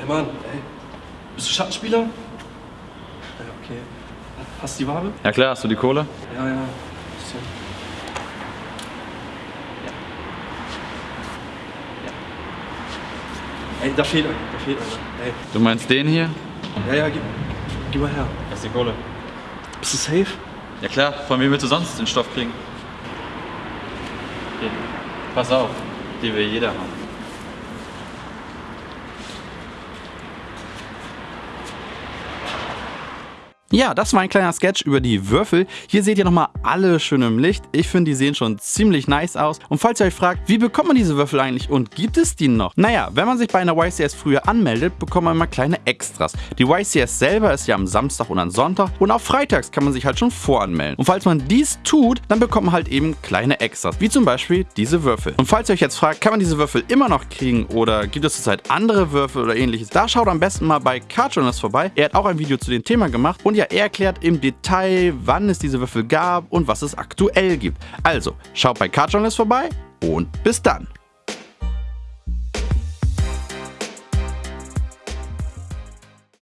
come on. Ey. Bist du Schattenspieler? Ja, okay. Hast du die Wabe? Ja klar, hast du die Kohle? Ja, ja. Bisschen. Ja. Ja. Ey, da fehlt einer, da fehlt einer. Ey. Du meinst den hier? Ja, ja, gib, gib mal her. Das ist die Kohle. Bist du safe? Ja klar, von wem willst du sonst den Stoff kriegen? Hier. Pass auf, die will jeder haben. Ja, das war ein kleiner Sketch über die Würfel. Hier seht ihr nochmal alle schön im Licht. Ich finde, die sehen schon ziemlich nice aus. Und falls ihr euch fragt, wie bekommt man diese Würfel eigentlich und gibt es die noch? Naja, wenn man sich bei einer YCS früher anmeldet, bekommt man immer kleine Extras. Die YCS selber ist ja am Samstag und am Sonntag und auch freitags kann man sich halt schon voranmelden. Und falls man dies tut, dann bekommt man halt eben kleine Extras, wie zum Beispiel diese Würfel. Und falls ihr euch jetzt fragt, kann man diese Würfel immer noch kriegen oder gibt es zurzeit andere Würfel oder ähnliches, da schaut am besten mal bei Card Journalist vorbei. Er hat auch ein Video zu dem Thema gemacht und er erklärt im Detail, wann es diese Würfel gab und was es aktuell gibt. Also, schaut bei Card Journalist vorbei und bis dann.